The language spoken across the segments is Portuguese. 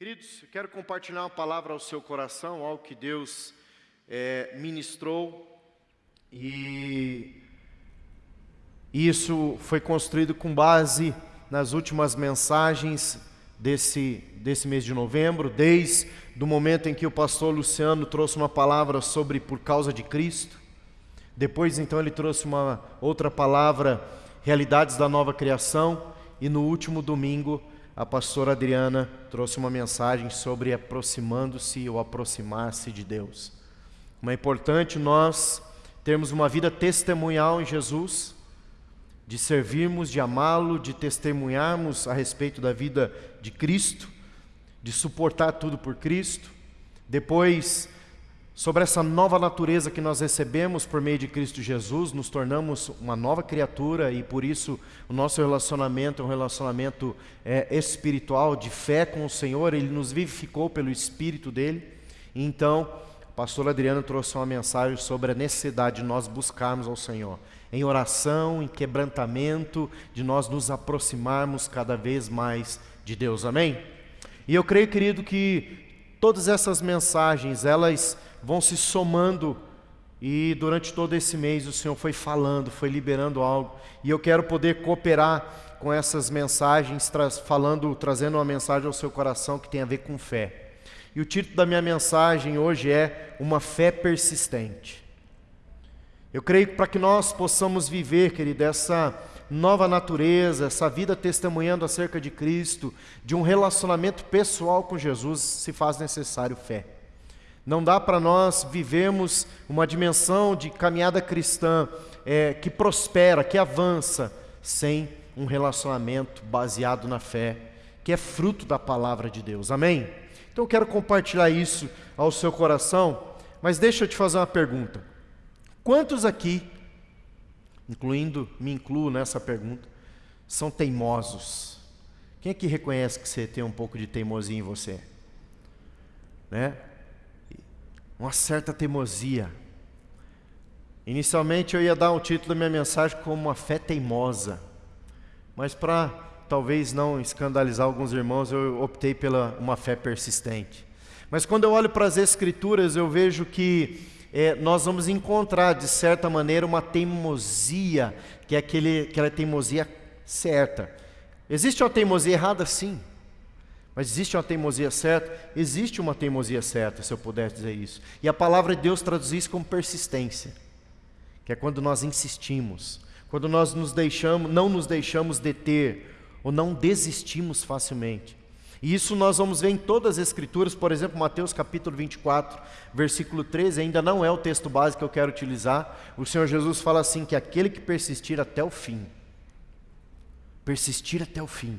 Queridos, eu quero compartilhar uma palavra ao seu coração, algo que Deus é, ministrou e isso foi construído com base nas últimas mensagens desse, desse mês de novembro, desde o momento em que o pastor Luciano trouxe uma palavra sobre por causa de Cristo. Depois, então, ele trouxe uma outra palavra, realidades da nova criação. E no último domingo, a pastora Adriana trouxe uma mensagem sobre aproximando-se ou aproximar-se de Deus. Como é importante nós termos uma vida testemunhal em Jesus, de servirmos, de amá-lo, de testemunharmos a respeito da vida de Cristo, de suportar tudo por Cristo. Depois, sobre essa nova natureza que nós recebemos por meio de Cristo Jesus, nos tornamos uma nova criatura e por isso o nosso relacionamento é um relacionamento é, espiritual, de fé com o Senhor, Ele nos vivificou pelo Espírito dEle. Então, pastor Adriano trouxe uma mensagem sobre a necessidade de nós buscarmos ao Senhor, em oração, em quebrantamento, de nós nos aproximarmos cada vez mais de Deus, amém? E eu creio, querido, que todas essas mensagens, elas vão se somando e durante todo esse mês o Senhor foi falando, foi liberando algo. E eu quero poder cooperar com essas mensagens, tra falando, trazendo uma mensagem ao seu coração que tem a ver com fé. E o título da minha mensagem hoje é Uma Fé Persistente. Eu creio que para que nós possamos viver, querido, essa nova natureza, essa vida testemunhando acerca de Cristo, de um relacionamento pessoal com Jesus, se faz necessário fé. Não dá para nós vivermos uma dimensão de caminhada cristã é, que prospera, que avança, sem um relacionamento baseado na fé, que é fruto da palavra de Deus. Amém? Então eu quero compartilhar isso ao seu coração, mas deixa eu te fazer uma pergunta. Quantos aqui, incluindo, me incluo nessa pergunta, são teimosos? Quem aqui reconhece que você tem um pouco de teimosia em você? Né? Uma certa teimosia. Inicialmente eu ia dar o título da minha mensagem como uma fé teimosa, mas para talvez não escandalizar alguns irmãos, eu optei pela uma fé persistente. Mas quando eu olho para as Escrituras, eu vejo que é, nós vamos encontrar, de certa maneira, uma teimosia, que é aquele, aquela teimosia certa. Existe uma teimosia errada? Sim. Mas existe uma teimosia certa? Existe uma teimosia certa, se eu pudesse dizer isso. E a palavra de Deus traduz isso como persistência, que é quando nós insistimos, quando nós nos deixamos, não nos deixamos deter, ou não desistimos facilmente. E isso nós vamos ver em todas as escrituras, por exemplo, Mateus capítulo 24, versículo 13, ainda não é o texto básico que eu quero utilizar. O Senhor Jesus fala assim: que aquele que persistir até o fim, persistir até o fim,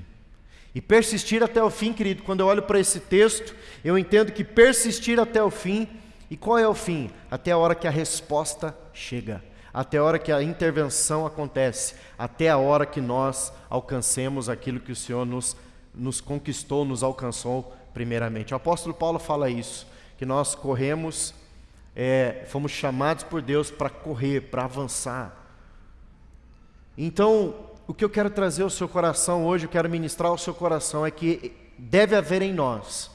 e persistir até o fim, querido, quando eu olho para esse texto, eu entendo que persistir até o fim, e qual é o fim? Até a hora que a resposta chega, até a hora que a intervenção acontece, até a hora que nós alcancemos aquilo que o Senhor nos, nos conquistou, nos alcançou primeiramente. O apóstolo Paulo fala isso, que nós corremos, é, fomos chamados por Deus para correr, para avançar. Então, o que eu quero trazer ao seu coração hoje, eu quero ministrar ao seu coração é que deve haver em nós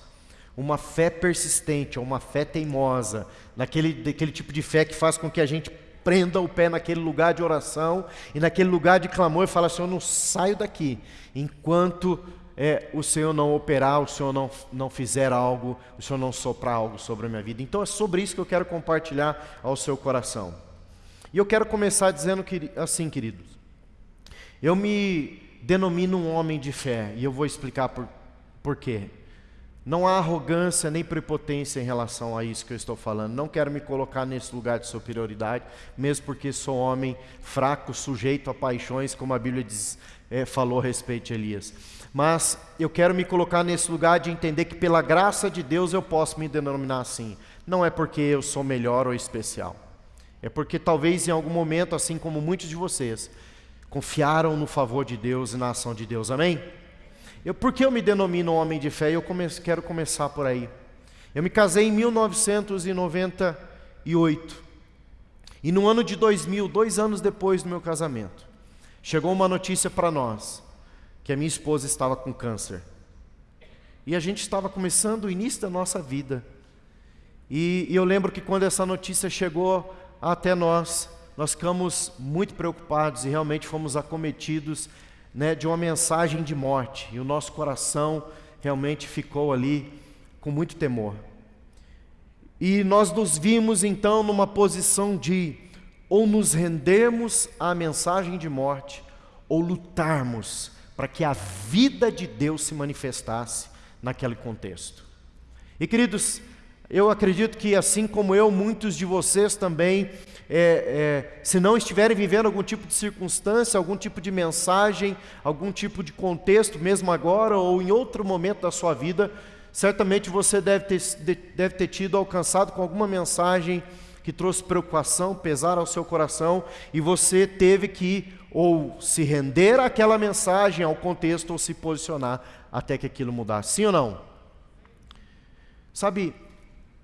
uma fé persistente, uma fé teimosa, naquele, daquele tipo de fé que faz com que a gente prenda o pé naquele lugar de oração e naquele lugar de clamor e fala assim, eu não saio daqui enquanto é, o Senhor não operar, o Senhor não, não fizer algo, o Senhor não soprar algo sobre a minha vida. Então é sobre isso que eu quero compartilhar ao seu coração. E eu quero começar dizendo que, assim, queridos, eu me denomino um homem de fé e eu vou explicar por, por quê. Não há arrogância nem prepotência em relação a isso que eu estou falando. Não quero me colocar nesse lugar de superioridade, mesmo porque sou homem fraco, sujeito a paixões, como a Bíblia diz, é, falou a respeito de Elias. Mas eu quero me colocar nesse lugar de entender que pela graça de Deus eu posso me denominar assim. Não é porque eu sou melhor ou especial. É porque talvez em algum momento, assim como muitos de vocês, confiaram no favor de Deus e na ação de Deus. Amém? Eu, por que eu me denomino homem de fé? Eu quero começar por aí. Eu me casei em 1998. E no ano de 2000, dois anos depois do meu casamento, chegou uma notícia para nós que a minha esposa estava com câncer. E a gente estava começando o início da nossa vida. E, e eu lembro que quando essa notícia chegou até nós, nós ficamos muito preocupados e realmente fomos acometidos né, de uma mensagem de morte. E o nosso coração realmente ficou ali com muito temor. E nós nos vimos então numa posição de ou nos rendermos à mensagem de morte, ou lutarmos para que a vida de Deus se manifestasse naquele contexto. E queridos, eu acredito que assim como eu, muitos de vocês também, é, é, se não estiverem vivendo algum tipo de circunstância, algum tipo de mensagem, algum tipo de contexto, mesmo agora ou em outro momento da sua vida, certamente você deve ter, deve ter tido alcançado com alguma mensagem que trouxe preocupação, pesar ao seu coração, e você teve que ou se render àquela mensagem, ao contexto, ou se posicionar até que aquilo mudasse. Sim ou não? Sabe,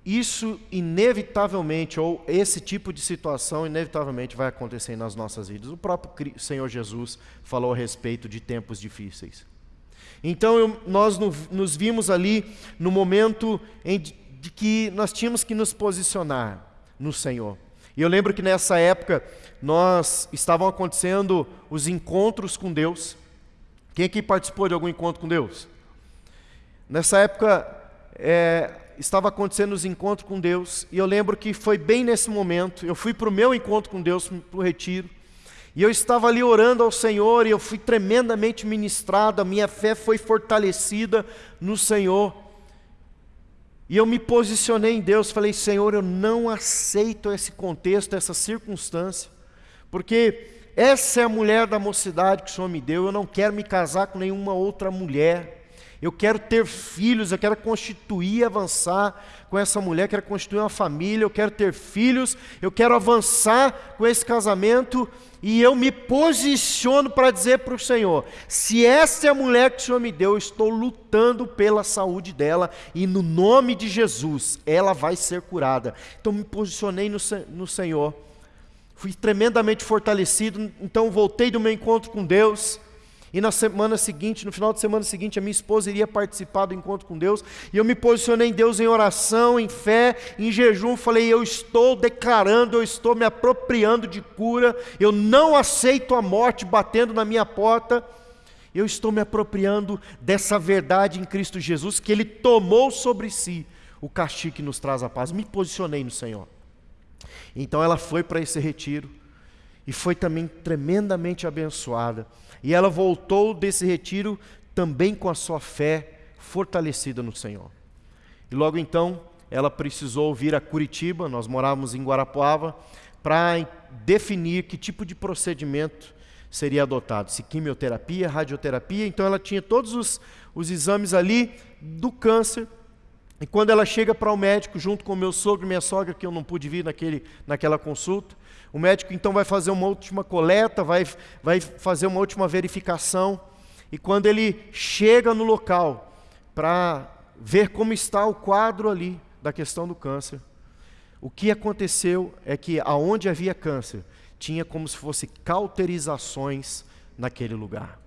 isso inevitavelmente, ou esse tipo de situação inevitavelmente vai acontecer nas nossas vidas. O próprio Senhor Jesus falou a respeito de tempos difíceis. Então eu, nós no, nos vimos ali no momento em, de, que nós tínhamos que nos posicionar no Senhor. E eu lembro que nessa época nós estavam acontecendo os encontros com Deus. Quem aqui participou de algum encontro com Deus? Nessa época é, estava acontecendo os encontros com Deus, e eu lembro que foi bem nesse momento, eu fui para o meu encontro com Deus, para o retiro, e eu estava ali orando ao Senhor, e eu fui tremendamente ministrado, a minha fé foi fortalecida no Senhor, e eu me posicionei em Deus, falei, Senhor, eu não aceito esse contexto, essa circunstância, porque essa é a mulher da mocidade que o Senhor me deu, eu não quero me casar com nenhuma outra mulher, eu quero ter filhos, eu quero constituir, avançar com essa mulher, quero constituir uma família, eu quero ter filhos, eu quero avançar com esse casamento e eu me posiciono para dizer para o Senhor: se essa é a mulher que o Senhor me deu, eu estou lutando pela saúde dela e no nome de Jesus ela vai ser curada. Então me posicionei no, no Senhor, fui tremendamente fortalecido, então voltei do meu encontro com Deus e na semana seguinte, no final de semana seguinte, a minha esposa iria participar do encontro com Deus. E eu me posicionei em Deus em oração, em fé, em jejum. Falei: Eu estou declarando, eu estou me apropriando de cura. Eu não aceito a morte batendo na minha porta. Eu estou me apropriando dessa verdade em Cristo Jesus, que Ele tomou sobre si o castigo que nos traz a paz. Me posicionei no Senhor. Então ela foi para esse retiro e foi também tremendamente abençoada. E ela voltou desse retiro também com a sua fé fortalecida no Senhor. E logo então, ela precisou vir a Curitiba, nós morávamos em Guarapuava, para definir que tipo de procedimento seria adotado, se quimioterapia, radioterapia. Então ela tinha todos os, os exames ali do câncer. E quando ela chega para o médico, junto com meu sogro e minha sogra, que eu não pude vir naquele, naquela consulta, o médico então vai fazer uma última coleta, vai, vai fazer uma última verificação. E quando ele chega no local para ver como está o quadro ali da questão do câncer, o que aconteceu é que aonde havia câncer, tinha como se fosse cauterizações naquele lugar.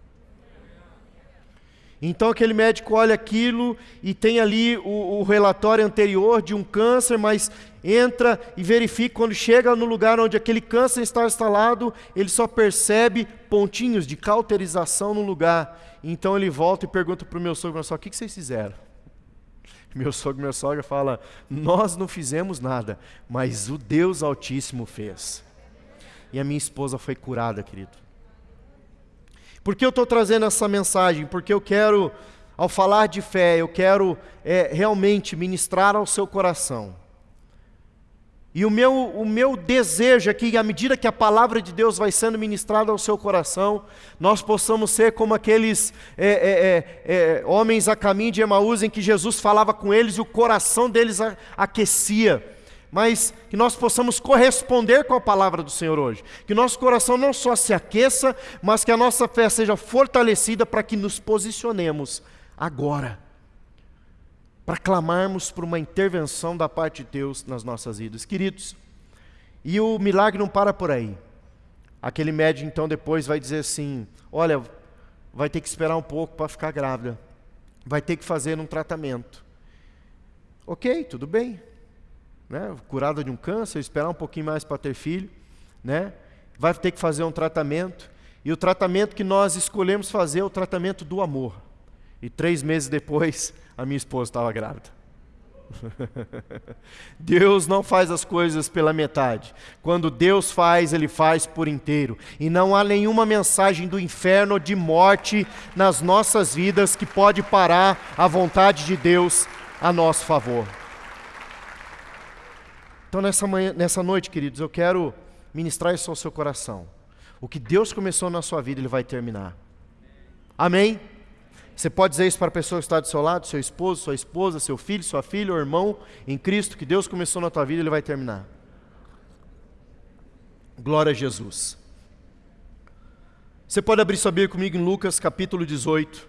Então aquele médico olha aquilo e tem ali o, o, relatório anterior de um câncer, mas entra e verifica quando chega no lugar onde aquele câncer está instalado, ele só percebe pontinhos de cauterização no lugar. Então ele volta e pergunta para o meu sogro, só o que, vocês fizeram? Meu sogro minha sogra fala: Nós não fizemos nada, mas o Deus Altíssimo fez. E a minha esposa foi curada, querido. Por que eu estou trazendo essa mensagem? Porque eu quero, ao falar de fé, eu quero é, realmente ministrar ao seu coração. E o meu, o meu desejo é que, à medida que a palavra de Deus vai sendo ministrada ao seu coração, nós possamos ser como aqueles é, é, é, é homens a caminho de Emaús, em que Jesus falava com eles e o coração deles aquecia mas que nós possamos corresponder com a palavra do Senhor hoje. Que nosso coração não só se aqueça, mas que a nossa fé seja fortalecida para que nos posicionemos agora, para clamarmos por uma intervenção da parte de Deus nas nossas vidas. Queridos, e o milagre não para por aí. Aquele médico então depois vai dizer assim: olha, vai ter que esperar um pouco para ficar grávida. vai ter que fazer um tratamento. Ok, tudo bem. Né? Curada de um câncer, esperar um pouquinho mais para ter filho, né? vai ter que fazer um tratamento. E o tratamento que nós escolhemos fazer é o tratamento do amor. E três meses depois, a minha esposa estava grávida. Deus não faz as coisas pela metade. Quando Deus faz, Ele faz por inteiro. E não há nenhuma mensagem do inferno de morte nas nossas vidas que pode parar a vontade de Deus a nosso favor. Então, nessa, manhã, nessa noite, queridos, eu quero ministrar isso ao seu coração. O que Deus começou na sua vida, Ele vai terminar. Amém? Você pode dizer isso para a pessoa que está do seu lado, seu esposo, sua esposa, seu filho, sua filha ou irmão em Cristo, que Deus começou na tua vida, Ele vai terminar. Glória a Jesus. Você pode abrir sua Bíblia comigo em Lucas capítulo 18.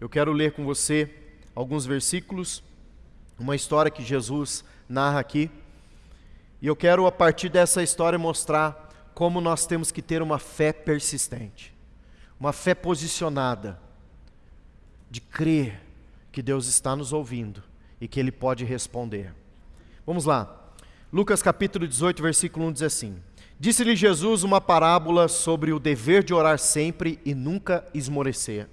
Eu quero ler com você alguns versículos, uma história que Jesus narra aqui. E eu quero, a partir dessa história, mostrar como nós temos que ter uma fé persistente, uma fé posicionada de crer que Deus está nos ouvindo e que Ele pode responder. Vamos lá. Lucas capítulo 18, versículo 1 diz assim: Disse-lhe Jesus uma parábola sobre o dever de orar sempre e nunca esmorecer.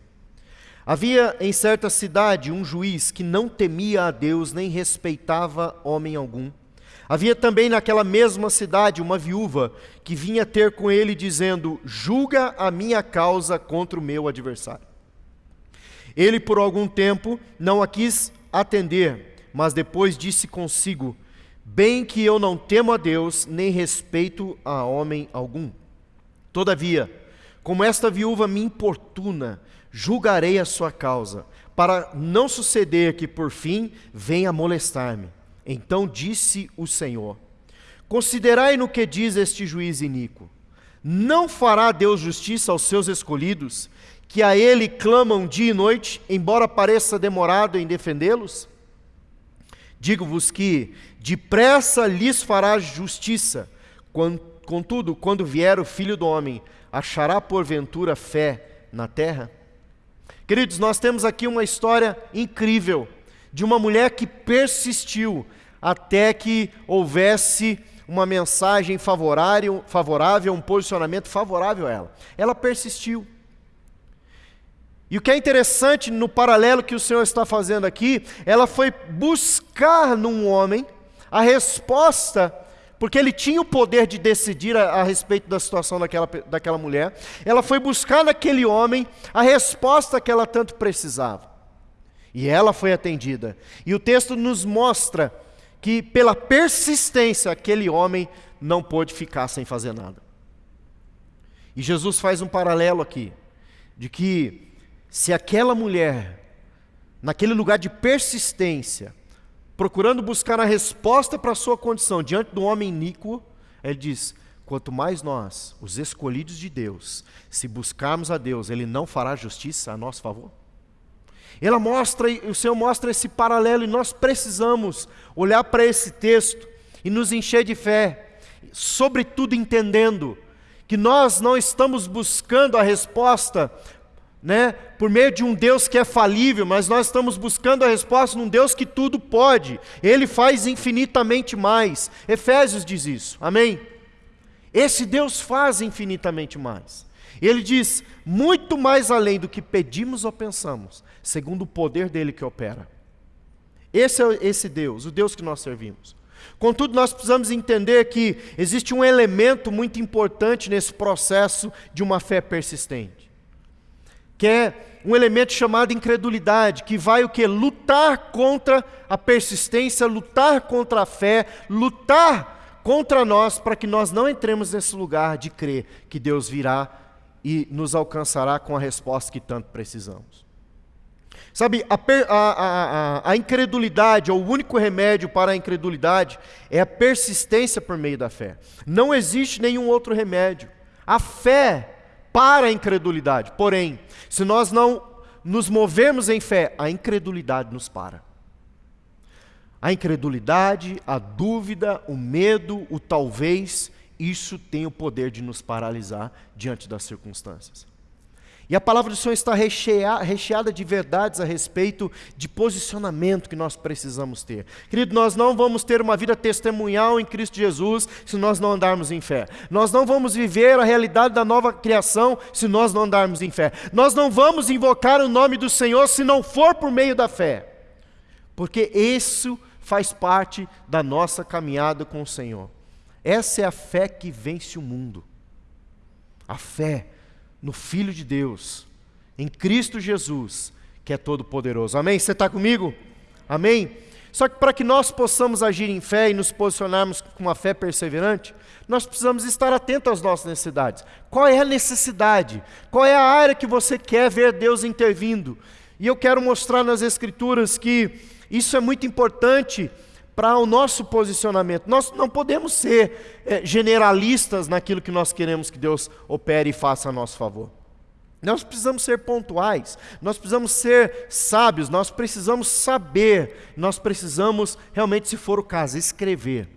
Havia em certa cidade um juiz que não temia a Deus nem respeitava homem algum. Havia também naquela mesma cidade uma viúva que vinha ter com ele, dizendo: Julga a minha causa contra o meu adversário. Ele, por algum tempo, não a quis atender, mas depois disse consigo: Bem que eu não temo a Deus, nem respeito a homem algum. Todavia, como esta viúva me importuna, julgarei a sua causa, para não suceder que por fim venha molestar-me. Então disse o Senhor: Considerai no que diz este juiz iníquo. Não fará Deus justiça aos seus escolhidos, que a ele clamam dia e noite, embora pareça demorado em defendê-los? Digo-vos que depressa lhes fará justiça. Contudo, quando vier o filho do homem, achará porventura fé na terra? Queridos, nós temos aqui uma história incrível de uma mulher que persistiu até que houvesse uma mensagem favorável, um posicionamento favorável a ela. Ela persistiu. E o que é interessante no paralelo que o Senhor está fazendo aqui, ela foi buscar num homem a resposta, porque ele tinha o poder de decidir a, a, respeito da situação daquela, daquela mulher, ela foi buscar naquele homem a resposta que ela tanto precisava. E ela foi atendida. E o texto nos mostra que, pela persistência, aquele homem não pôde ficar sem fazer nada. E Jesus faz um paralelo aqui, de que se aquela mulher, naquele lugar de persistência, procurando buscar a resposta para a sua condição diante do homem iníquo, ele diz: quanto mais nós, os escolhidos de Deus, se buscarmos a Deus, Ele não fará justiça a nosso favor? Ela mostra, o Senhor mostra esse paralelo e nós precisamos olhar para esse texto e nos encher de fé, sobretudo entendendo que nós não estamos buscando a resposta né, por meio de um Deus que é falível, mas nós estamos buscando a resposta num Deus que tudo pode, Ele faz infinitamente mais. Efésios diz isso, amém? Esse Deus faz infinitamente mais. Ele diz, muito mais além do que pedimos ou pensamos, segundo o poder dele que opera. Esse é esse Deus, o Deus que nós servimos. Contudo, nós precisamos entender que existe um elemento muito importante nesse processo de uma fé persistente que é um elemento chamado incredulidade, que vai o que? Lutar contra a persistência, lutar contra a fé, lutar contra nós para que nós não entremos nesse lugar de crer que Deus virá e nos alcançará com a resposta que tanto precisamos. Sabe, a, a, a, a, incredulidade, ou o único remédio para a incredulidade, é a persistência por meio da fé. Não existe nenhum outro remédio. A fé para a incredulidade. Porém, se nós não nos movermos em fé, a incredulidade nos para. A incredulidade, a dúvida, o medo, o talvez, isso tem o poder de nos paralisar diante das circunstâncias. E a palavra do Senhor está recheada de verdades a respeito de posicionamento que nós precisamos ter. Querido, nós não vamos ter uma vida testemunhal em Cristo Jesus se nós não andarmos em fé. Nós não vamos viver a realidade da nova criação se nós não andarmos em fé. Nós não vamos invocar o nome do Senhor se não for por meio da fé. Porque isso faz parte da nossa caminhada com o Senhor. Essa é a fé que vence o mundo. A fé no Filho de Deus, em Cristo Jesus, que é todo-poderoso. Amém? Você está comigo? Amém? Só que para que nós possamos agir em fé e nos posicionarmos com uma fé perseverante, nós precisamos estar atentos às nossas necessidades. Qual é a necessidade? Qual é a área que você quer ver Deus intervindo? E eu quero mostrar nas Escrituras que isso é muito importante para o nosso posicionamento. Nós não podemos ser é, generalistas naquilo que nós queremos que Deus opere e faça a nosso favor. Nós precisamos ser pontuais, nós precisamos ser sábios, nós precisamos saber, nós precisamos realmente, se for o caso, escrever.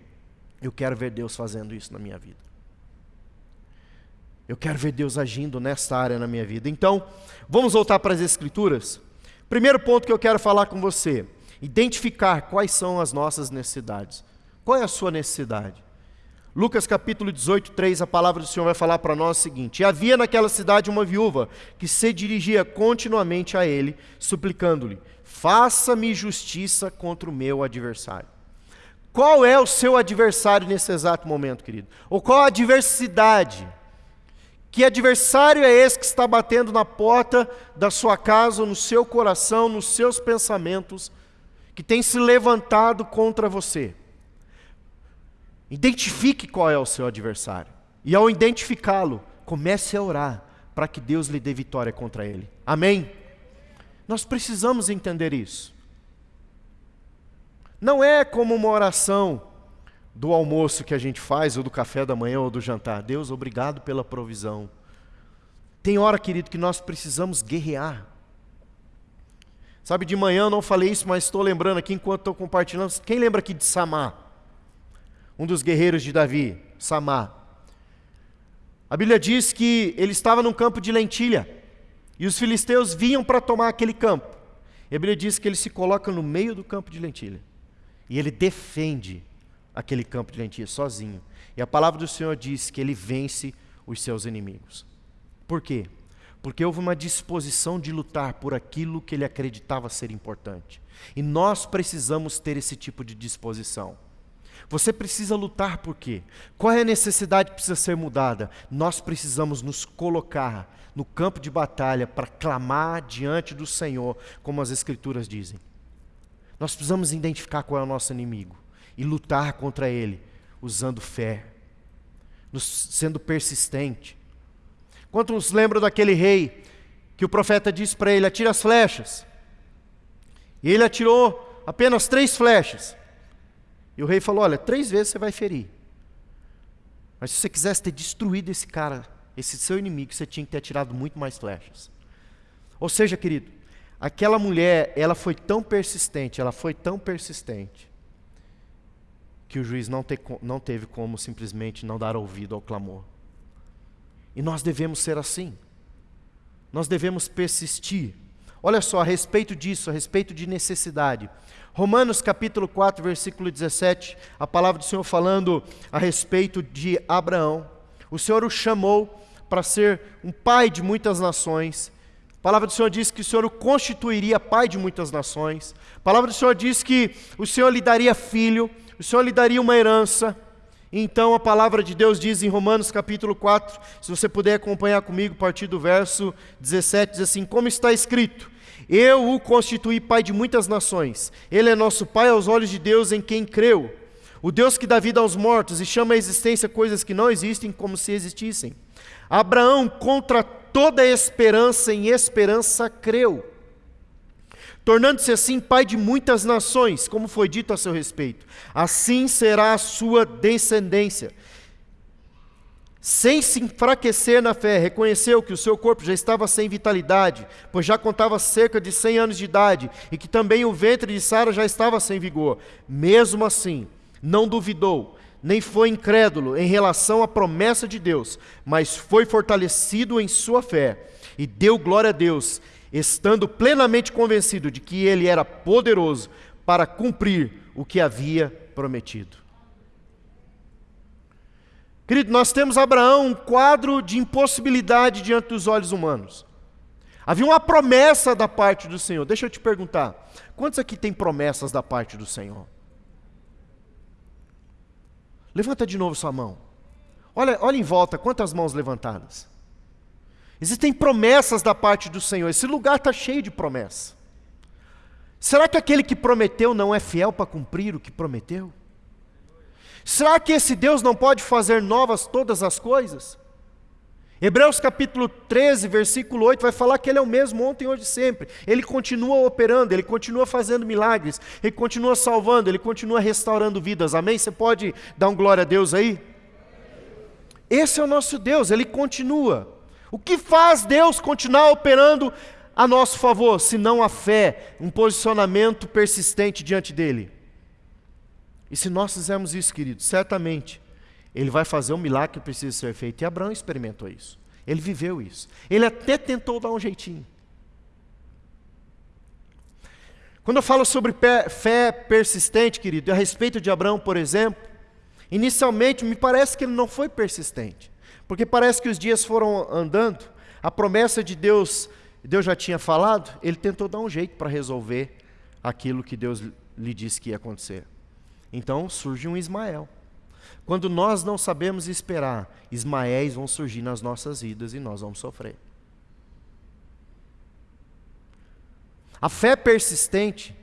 Eu quero ver Deus fazendo isso na minha vida. Eu quero ver Deus agindo nessa área na minha vida. Então, vamos voltar para as Escrituras. Primeiro ponto que eu quero falar com você identificar quais são as nossas necessidades. Qual é a sua necessidade? Lucas capítulo 18, 3, a palavra do Senhor vai falar para nós o seguinte: E havia naquela cidade uma viúva que se dirigia continuamente a ele, suplicando-lhe: Faça-me justiça contra o meu adversário. Qual é o seu adversário nesse exato momento, querido? Ou qual a adversidade? Que adversário é esse que está batendo na porta da sua casa, no seu coração, nos seus pensamentos, que tem se levantado contra você. Identifique qual é o seu adversário. E ao identificá-lo, comece a orar para que Deus lhe dê vitória contra ele. Amém? Nós precisamos entender isso. Não é como uma oração do almoço que a gente faz, ou do café da manhã, ou do jantar. Deus, obrigado pela provisão. Tem hora, querido, que nós precisamos guerrear. Sabe, de manhã eu não falei isso, mas estou lembrando aqui enquanto estou compartilhando. Quem lembra aqui de Samá? Um dos guerreiros de Davi, Samá. A Bíblia diz que ele estava num campo de lentilha e os filisteus vinham para tomar aquele campo. E a Bíblia diz que ele se coloca no meio do campo de lentilha e ele defende aquele campo de lentilha sozinho. E a palavra do Senhor diz que ele vence os seus inimigos. Por quê? Porque houve uma disposição de lutar por aquilo que ele acreditava ser importante. E nós precisamos ter esse tipo de disposição. Você precisa lutar por quê? Qual é a necessidade que precisa ser mudada? Nós precisamos nos colocar no campo de batalha para clamar diante do Senhor, como as Escrituras dizem. Nós precisamos identificar qual é o nosso inimigo e lutar contra ele, usando fé, sendo persistente, Quantos lembram daquele rei que o profeta disse para ele: atira as flechas? E ele atirou apenas três flechas. E o rei falou: olha, três vezes você vai ferir. Mas se você quisesse ter destruído esse cara, esse seu inimigo, você tinha que ter atirado muito mais flechas. Ou seja, querido, aquela mulher, ela foi tão persistente, ela foi tão persistente, que o juiz não, te, não teve como simplesmente não dar ouvido ao clamor. E nós devemos ser assim. Nós devemos persistir. Olha só, a respeito disso, a respeito de necessidade. Romanos capítulo 4, versículo 17, a palavra do Senhor falando a respeito de Abraão. O Senhor o chamou para ser um pai de muitas nações. A palavra do Senhor diz que o Senhor o constituiria pai de muitas nações. A palavra do Senhor diz que o Senhor lhe daria filho, o Senhor lhe daria uma herança. Então a palavra de Deus diz em Romanos capítulo 4, se você puder acompanhar comigo a partir do verso 17, diz assim: Como está escrito: Eu o constituí pai de muitas nações, ele é nosso pai aos olhos de Deus em quem creu. O Deus que dá vida aos mortos e chama à existência coisas que não existem como se existissem. Abraão, contra toda esperança em esperança, creu tornando-se assim pai de muitas nações, como foi dito a seu respeito. Assim será a sua descendência. Sem se enfraquecer na fé, reconheceu que o seu corpo já estava sem vitalidade, pois já contava cerca de 100 anos de idade, e que também o ventre de Sara já estava sem vigor. Mesmo assim, não duvidou, nem foi incrédulo em relação à promessa de Deus, mas foi fortalecido em sua fé e deu glória a Deus, estando plenamente convencido de que ele era poderoso para cumprir o que havia prometido. Querido, nós temos Abraão um quadro de impossibilidade diante dos olhos humanos. Havia uma promessa da parte do Senhor. Deixa eu te perguntar: quantos aqui tem promessas da parte do Senhor? Levanta de novo sua mão. Olha, olha em volta, quantas mãos levantadas? Existem promessas da parte do Senhor. Esse lugar está cheio de promessas. Será que aquele que prometeu não é fiel para cumprir o que prometeu? Será que esse Deus não pode fazer novas todas as coisas? Hebreus capítulo 13, versículo 8 vai falar que Ele é o mesmo ontem, hoje e sempre. Ele continua operando, Ele continua fazendo milagres, Ele continua salvando, Ele continua restaurando vidas. Amém? Você pode dar um glória a Deus aí? Esse é o nosso Deus, Ele continua. O que faz Deus continuar operando a nosso favor, se não a fé, um posicionamento persistente diante dEle? E se nós fizermos isso, queridos, certamente ele vai fazer um milagre que precisa ser feito. E Abraão experimentou isso. Ele viveu isso. Ele até tentou dar um jeitinho. Quando eu falo sobre fé persistente, querido, a respeito de Abraão, por exemplo, inicialmente me parece que ele não foi persistente, porque parece que os dias foram andando, a promessa de Deus, Deus já tinha falado, ele tentou dar um jeito para resolver aquilo que Deus lhe disse que ia acontecer. Então surge um Ismael. Quando nós não sabemos esperar, Ismaéis vão surgir nas nossas vidas e nós vamos sofrer. A fé persistente,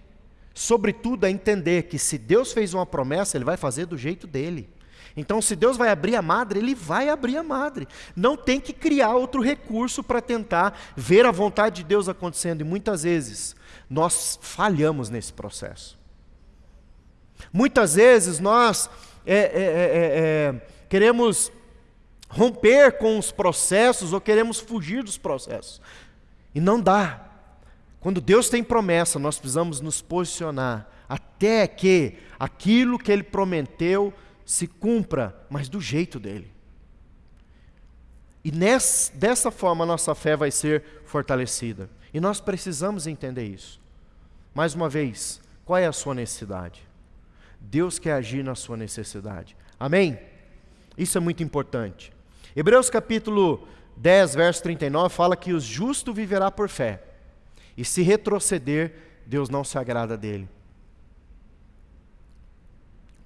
sobretudo, é entender que se Deus fez uma promessa, Ele vai fazer do jeito dele. Então, se Deus vai abrir a madre, Ele vai abrir a madre. Não tem que criar outro recurso para tentar ver a vontade de Deus acontecendo. E muitas vezes nós falhamos nesse processo. Muitas vezes nós é é, é, é, é, queremos romper com os processos ou queremos fugir dos processos. E não dá. Quando Deus tem promessa, nós precisamos nos posicionar até que aquilo que Ele prometeu se cumpra, mas do jeito dele. E nessa, dessa forma a nossa fé vai ser fortalecida. E nós precisamos entender isso. Mais uma vez, qual é a sua necessidade? Deus quer agir na sua necessidade. Amém? Isso é muito importante. Hebreus capítulo 10, verso 39 fala que o justo viverá por fé. E se retroceder, Deus não se agrada dele.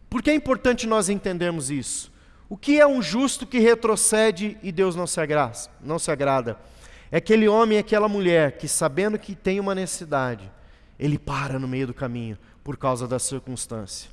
Por que é importante nós entendermos isso? O que é um justo que retrocede e Deus não se, agrada, não se agrada? É aquele homem, aquela mulher que, sabendo que tem uma necessidade, ele para no meio do caminho por causa da circunstância.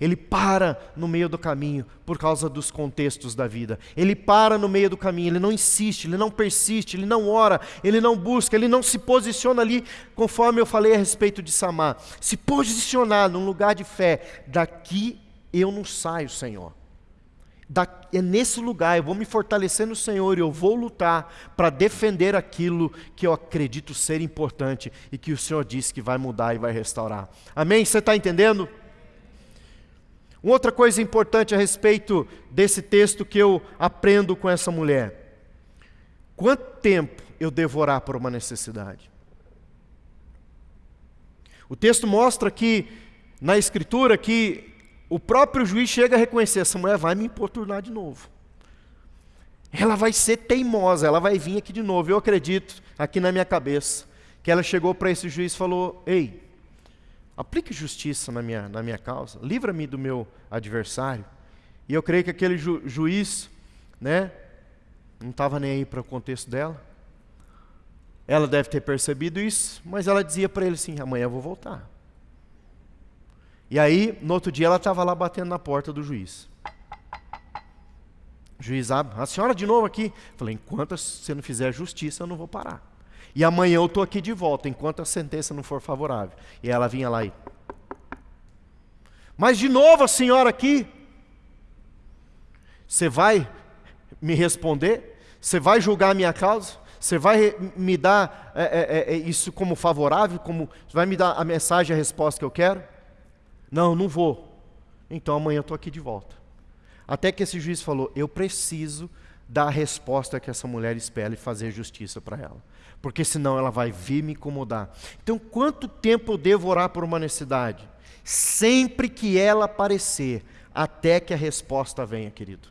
Ele para no meio do caminho por causa dos contextos da vida. Ele para no meio do caminho, ele não insiste, ele não persiste, ele não ora, ele não busca, ele não se posiciona ali, conforme eu falei a respeito de Samar. Se posicionar num lugar de fé, daqui eu não saio, Senhor. Da, é nesse lugar, eu vou me fortalecer no Senhor e eu vou lutar para defender aquilo que eu acredito ser importante e que o Senhor disse que vai mudar e vai restaurar. Amém? Você está entendendo? Uma outra coisa importante a respeito desse texto que eu aprendo com essa mulher: quanto tempo eu devorar por uma necessidade? O texto mostra que, na Escritura, que o próprio juiz chega a reconhecer: essa mulher vai me importunar de novo. Ela vai ser teimosa, ela vai vir aqui de novo. Eu acredito, aqui na minha cabeça, que ela chegou para esse juiz e falou: Ei, aplique justiça na minha, na minha causa, livra-me do meu adversário. E eu creio que aquele ju, juiz, né, não estava nem aí para o contexto dela. Ela deve ter percebido isso, mas ela dizia para ele assim: amanhã eu vou voltar. E aí, no outro dia, ela estava lá batendo na porta do juiz. O juiz abre, a senhora de novo aqui. Falei: enquanto você não fizer justiça, eu não vou parar. E amanhã eu estou aqui de volta, enquanto a sentença não for favorável. E ela vinha lá e. Mas de novo a senhora aqui. Você vai me responder? Você vai julgar a minha causa? Você vai me dar é, é, é, isso como favorável? Como vai me dar a mensagem, a resposta que eu quero? Não, não vou. Então amanhã eu estou aqui de volta. Até que esse juiz falou: Eu preciso dar a resposta que essa mulher espera e fazer justiça para ela. Porque senão ela vai vir me incomodar. Então, quanto tempo eu devo orar por uma necessidade? Sempre que ela aparecer, até que a resposta venha, querido.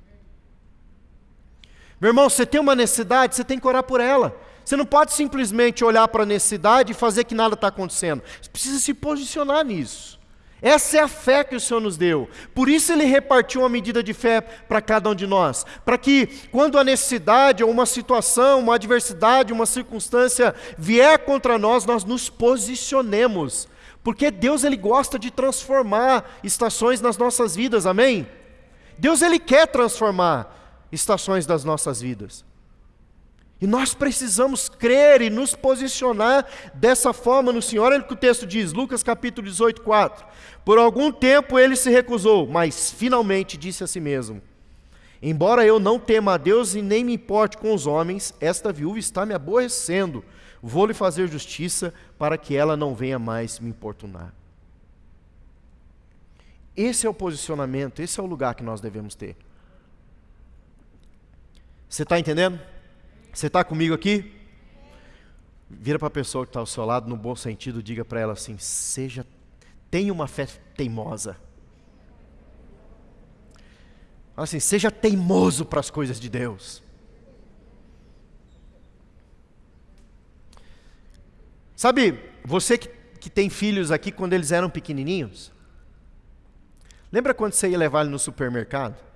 Meu irmão, você tem uma necessidade, você tem que orar por ela. Você não pode simplesmente olhar para a necessidade e fazer que nada está acontecendo. Você precisa se posicionar nisso. Essa é a fé que o Senhor nos deu. Por isso Ele repartiu uma medida de fé para cada um de nós. Para que, quando a necessidade, ou uma situação, uma adversidade, uma circunstância vier contra nós, nós nos posicionemos. Porque Deus Ele gosta de transformar estações nas nossas vidas, amém? Deus Ele quer transformar estações das nossas vidas. E nós precisamos crer e nos posicionar dessa forma no Senhor. Olha o que o texto diz, Lucas capítulo 18, 4. Por algum tempo ele se recusou, mas finalmente disse a si mesmo: Embora eu não tema a Deus e nem me importe com os homens, esta viúva está me aborrecendo. Vou lhe fazer justiça para que ela não venha mais me importunar. Esse é o posicionamento, esse é o lugar que nós devemos ter. Você está entendendo? Você está comigo aqui? Vira para a pessoa que está ao seu lado, no bom sentido, diga para ela assim: seja, tenha uma fé teimosa. Assim, seja teimoso para as coisas de Deus. Sabe, você que, que tem filhos aqui quando eles eram pequenininhos, lembra quando você ia levar ele no supermercado?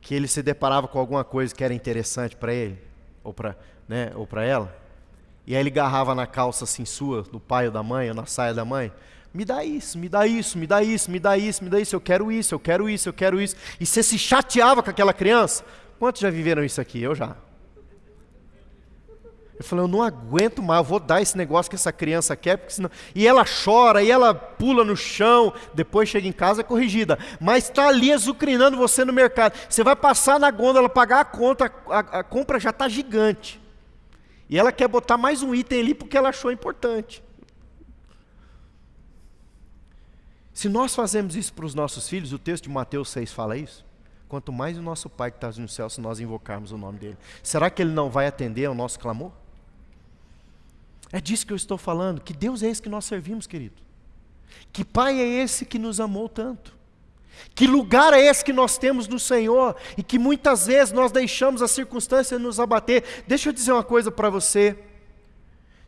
Que ele se deparava com alguma coisa que era interessante para ele, ou para né, ou ela, e aí ele garrava na calça assim sua, do pai ou da mãe, ou na saia da mãe, me dá isso, me dá isso, me dá isso, me dá isso, me dá isso, eu quero isso, eu quero isso, eu quero isso, e você se chateava com aquela criança. Quantos já viveram isso aqui? Eu já. Eu falei, eu não aguento mais, eu vou dar esse negócio que essa criança quer, porque senão... e ela chora, e ela pula no chão, depois chega em casa é corrigida, mas está ali azucrinando você no mercado. Você vai passar na gôndola, pagar a conta, a, a compra já está gigante. E ela quer botar mais um item ali porque ela achou importante. Se nós fazemos isso para os nossos filhos, o texto de Mateus 6 fala isso. Quanto mais o nosso Pai que está no céu, se nós invocarmos o nome dele, será que ele não vai atender ao nosso clamor? É disso que eu estou falando. Que Deus é esse que nós servimos, querido? Que Pai é esse que nos amou tanto? Que lugar é esse que nós temos no Senhor e que muitas vezes nós deixamos a circunstância nos abater? Deixa eu dizer uma coisa para você.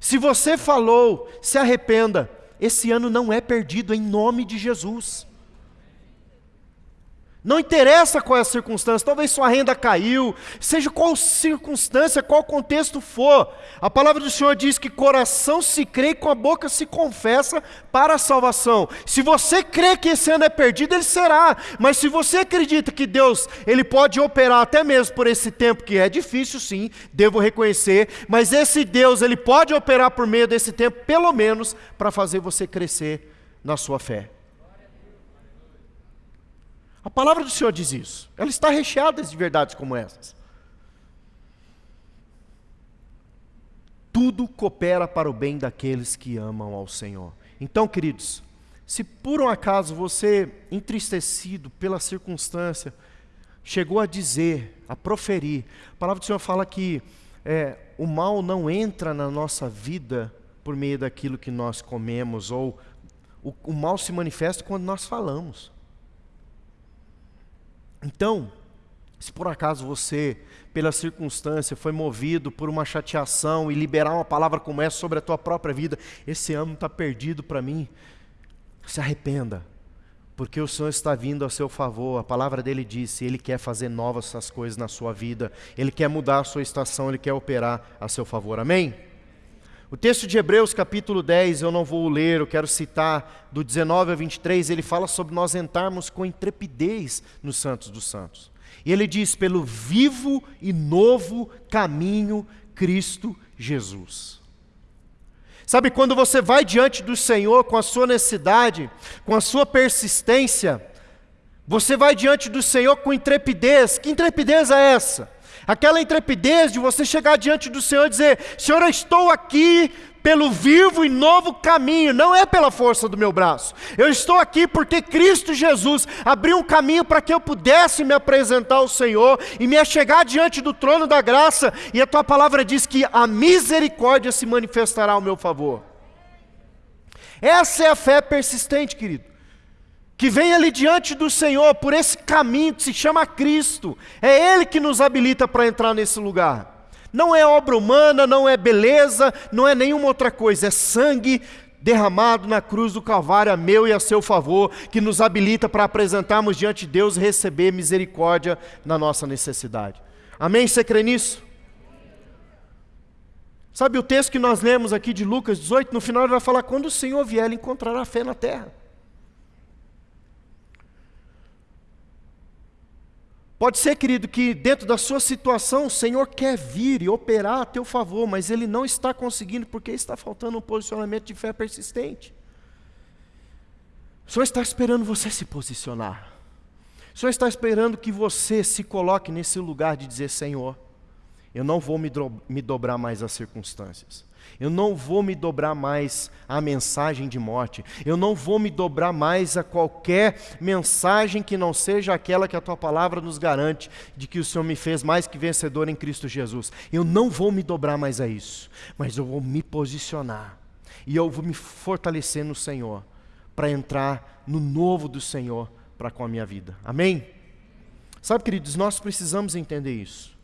Se você falou, se arrependa. Esse ano não é perdido em nome de Jesus. Não interessa qual é a circunstância, talvez sua renda caiu, seja qual circunstância, qual contexto for. A palavra do Senhor diz que coração se crê e com a boca se confessa para a salvação. Se você crê que esse ano é perdido, ele será. Mas se você acredita que Deus, ele pode operar até mesmo por esse tempo que é difícil, sim, devo reconhecer, mas esse Deus, ele pode operar por meio desse tempo, pelo menos para fazer você crescer na sua fé. A palavra do Senhor diz isso. Ela está recheada de verdades como essas. Tudo coopera para o bem daqueles que amam ao Senhor. Então, queridos, se por um acaso você, entristecido pela circunstância, chegou a dizer, a proferir, a palavra do Senhor fala que é, o mal não entra na nossa vida por meio daquilo que nós comemos, ou o, o mal se manifesta quando nós falamos. Então, se por acaso você, pela circunstância, foi movido por uma chateação e liberar uma palavra como essa sobre a tua própria vida, esse ano está perdido para mim, se arrependa, porque o Senhor está vindo a seu favor, a palavra dele disse, Ele quer fazer novas essas coisas na sua vida, Ele quer mudar a sua estação, Ele quer operar a seu favor, amém? O texto de Hebreus, capítulo 10, eu não vou ler, eu quero citar do 19 a 23, ele fala sobre nós entrarmos com intrepidez nos Santos dos Santos. E ele diz: pelo vivo e novo caminho Cristo Jesus. Sabe, quando você vai diante do Senhor com a sua necessidade, com a sua persistência, você vai diante do Senhor com intrepidez. Que intrepidez é essa? Aquela intrepidez de você chegar diante do Senhor e dizer: Senhor, eu estou aqui pelo vivo e novo caminho, não é pela força do meu braço. Eu estou aqui porque Cristo Jesus abriu um caminho para que eu pudesse me apresentar ao Senhor e me achegar diante do trono da graça, e a tua palavra diz que a misericórdia se manifestará ao meu favor. Essa é a fé persistente, querido que vem ali diante do Senhor por esse caminho que se chama Cristo. É Ele que nos habilita para entrar nesse lugar. Não é obra humana, não é beleza, não é nenhuma outra coisa, é sangue derramado na cruz do Calvário a meu e a seu favor, que nos habilita para apresentarmos diante de Deus e receber misericórdia na nossa necessidade. Amém? Você crê nisso? Sabe o texto que nós lemos aqui de Lucas 18, no final ele vai falar: quando o Senhor vier, ele encontrará fé na terra. Pode ser, querido, que dentro da sua situação o Senhor quer vir e operar a teu favor, mas Ele não está conseguindo porque está faltando um posicionamento de fé persistente. O Senhor está esperando você se posicionar. O Senhor está esperando que você se coloque nesse lugar de dizer: Senhor, eu não vou me, do me dobrar mais às circunstâncias. Eu não vou me dobrar mais à mensagem de morte. Eu não vou me dobrar mais a qualquer mensagem que não seja aquela que a tua palavra nos garante, de que o Senhor me fez mais que vencedor em Cristo Jesus. Eu não vou me dobrar mais a isso, mas eu vou me posicionar. E eu vou me fortalecer no Senhor, para entrar no novo do Senhor para com a minha vida. Amém? Sabe, queridos, nós precisamos entender isso.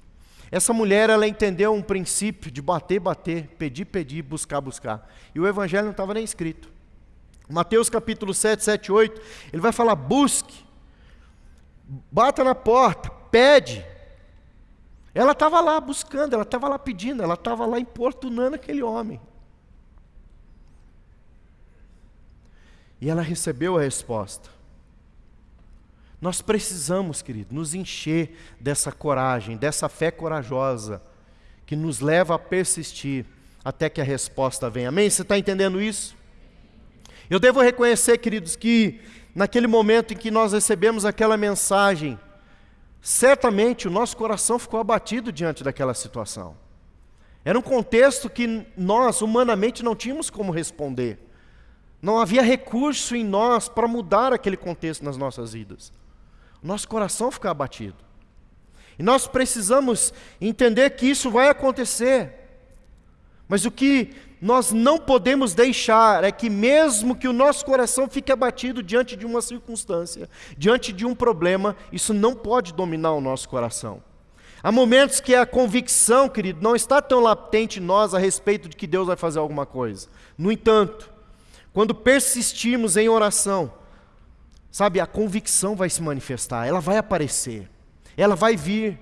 Essa mulher, ela entendeu um princípio de bater, bater, pedir, pedir, buscar, buscar. E o evangelho não estava nem escrito. Mateus capítulo 7, 7, 8, ele vai falar: busque, bata na porta, pede. Ela estava lá buscando, ela estava lá pedindo, ela estava lá importunando aquele homem. E ela recebeu a resposta. Nós precisamos, querido, nos encher dessa coragem, dessa fé corajosa, que nos leva a persistir até que a resposta venha. Amém? Você está entendendo isso? Eu devo reconhecer, queridos, que naquele momento em que nós recebemos aquela mensagem, certamente o nosso coração ficou abatido diante daquela situação. Era um contexto que nós, humanamente, não tínhamos como responder. Não havia recurso em nós para mudar aquele contexto nas nossas vidas nosso coração fica abatido. E nós precisamos entender que isso vai acontecer. Mas o que nós não podemos deixar é que, mesmo que o nosso coração fique abatido diante de uma circunstância, diante de um problema, isso não pode dominar o nosso coração. Há momentos que a convicção, querido, não está tão latente em nós a respeito de que Deus vai fazer alguma coisa. No entanto, quando persistimos em oração, Sabe, a convicção vai se manifestar, ela vai aparecer, ela vai vir.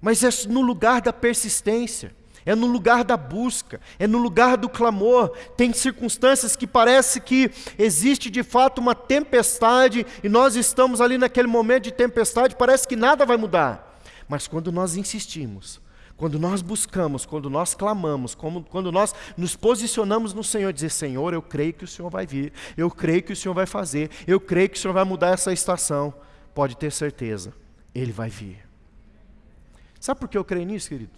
Mas é no lugar da persistência, é no lugar da busca, é no lugar do clamor. Tem circunstâncias que parece que existe de fato uma tempestade e nós estamos ali naquele momento de tempestade, parece que nada vai mudar. Mas quando nós insistimos, quando nós buscamos, quando nós clamamos, como, quando nós nos posicionamos no Senhor, dizer: Senhor, eu creio que o Senhor vai vir, eu creio que o Senhor vai fazer, eu creio que o Senhor vai mudar essa estação, pode ter certeza, Ele vai vir. Sabe por que eu creio nisso, querido?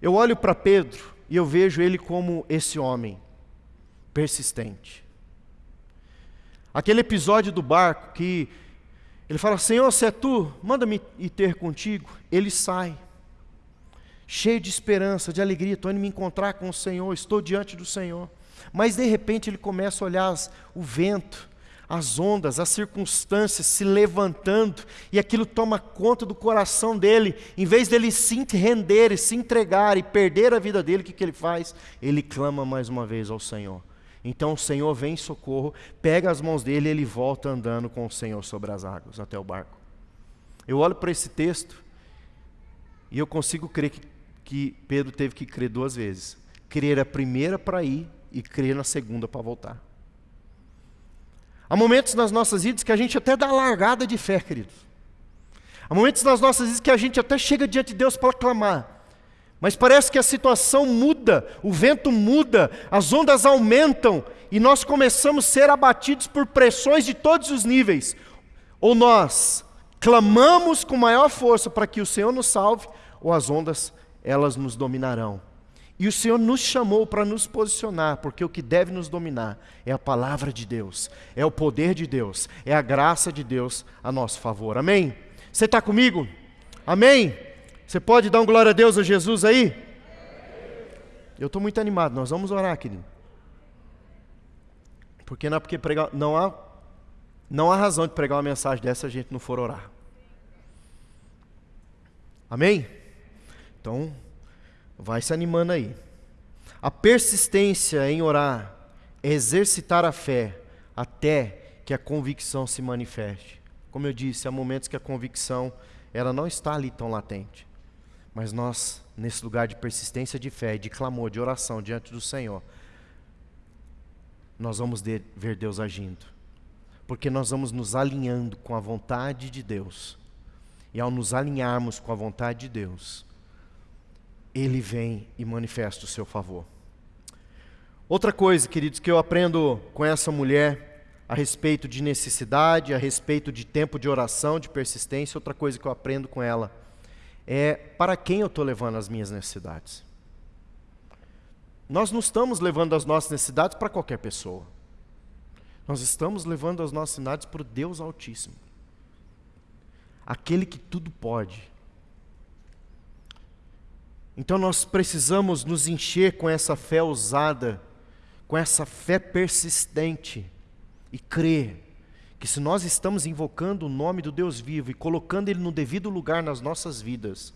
Eu olho para Pedro e eu vejo ele como esse homem persistente. Aquele episódio do barco que ele fala: Senhor, se é tu, manda-me ir ter contigo. Ele sai, cheio de esperança, de alegria. Estou indo me encontrar com o Senhor, estou diante do Senhor. Mas de repente ele começa a olhar as, o vento, as ondas, as circunstâncias se levantando, e aquilo toma conta do coração dele. Em vez dele se render e se entregar e perder a vida dele, o que, que ele faz? Ele clama mais uma vez ao Senhor. Então o Senhor vem em socorro, pega as mãos dele e ele volta andando com o Senhor sobre as águas até o barco. Eu olho para esse texto e eu consigo crer que, que Pedro teve que crer duas vezes: crer a primeira para ir e crer na segunda para voltar. Há momentos nas nossas vidas que a gente até dá largada de fé, queridos. Há momentos nas nossas vidas que a gente até chega diante de Deus para clamar. Mas parece que a situação muda, o vento muda, as ondas aumentam e nós começamos a ser abatidos por pressões de todos os níveis. Ou nós clamamos com maior força para que o Senhor nos salve, ou as ondas, elas nos dominarão. E o Senhor nos chamou para nos posicionar, porque o que deve nos dominar é a palavra de Deus, é o poder de Deus, é a graça de Deus a nosso favor. Amém? Você está comigo? Amém? Você pode dar um glória a Deus a Jesus aí? Eu estou muito animado, nós vamos orar, querido. Porque não é porque pregar, não há, não há razão de pregar uma mensagem dessa se a gente não for orar. Amém? Então, Vai se animando aí. A persistência em orar é exercitar a fé até que a convicção se manifeste. Como eu disse, há momentos que a convicção ela não está ali tão latente. Mas nós, nesse lugar de persistência de fé, de clamor, de oração diante do Senhor, nós vamos ver Deus agindo. Porque nós vamos nos alinhando com a vontade de Deus. E ao nos alinharmos com a vontade de Deus, ele vem e manifesta o seu favor. Outra coisa, queridos, que eu aprendo com essa mulher a respeito de necessidade, a respeito de tempo de oração, de persistência, outra coisa que eu aprendo com ela é para quem eu estou levando as minhas necessidades. Nós não estamos levando as nossas necessidades para qualquer pessoa. Nós estamos levando as nossas necessidades para o Deus Altíssimo. Aquele que tudo pode, então nós precisamos nos encher com essa fé ousada, com essa fé persistente e crer que se nós estamos invocando o nome do Deus vivo e colocando Ele no devido lugar nas nossas vidas,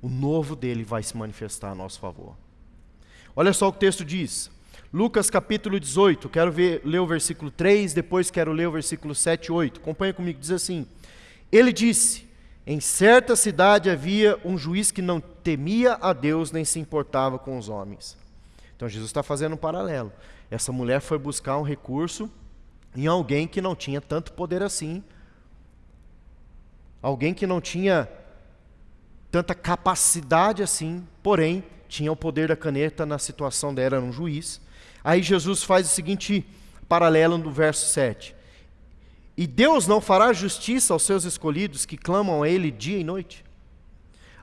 o novo dele vai se manifestar a nosso favor. Olha só o que o texto diz. Lucas capítulo 18, quero ver, ler o versículo 3, depois quero ler o versículo 7 e 8. Acompanha comigo, diz assim: Ele disse: em certa cidade havia um juiz que não temia a Deus nem se importava com os homens. Então Jesus está fazendo um paralelo. Essa mulher foi buscar um recurso em alguém que não tinha tanto poder assim, alguém que não tinha tanta capacidade assim, porém tinha o poder da caneta na situação dela, era um juiz. Aí Jesus faz o seguinte paralelo no verso 7. E Deus não fará justiça aos seus escolhidos que clamam a Ele dia e noite?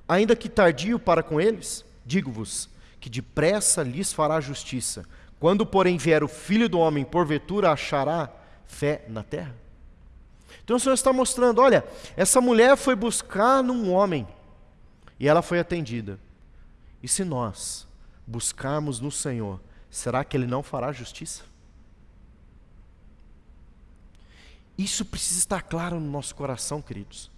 Ainda que tardio para com eles, digo-vos que depressa lhes fará justiça. Quando, porém, vier o filho do homem, porventura achará fé na terra? Então o Senhor está mostrando: olha, essa mulher foi buscar num homem e ela foi atendida. E se nós buscarmos no Senhor, será que Ele não fará justiça? Isso precisa estar claro no nosso coração, queridos.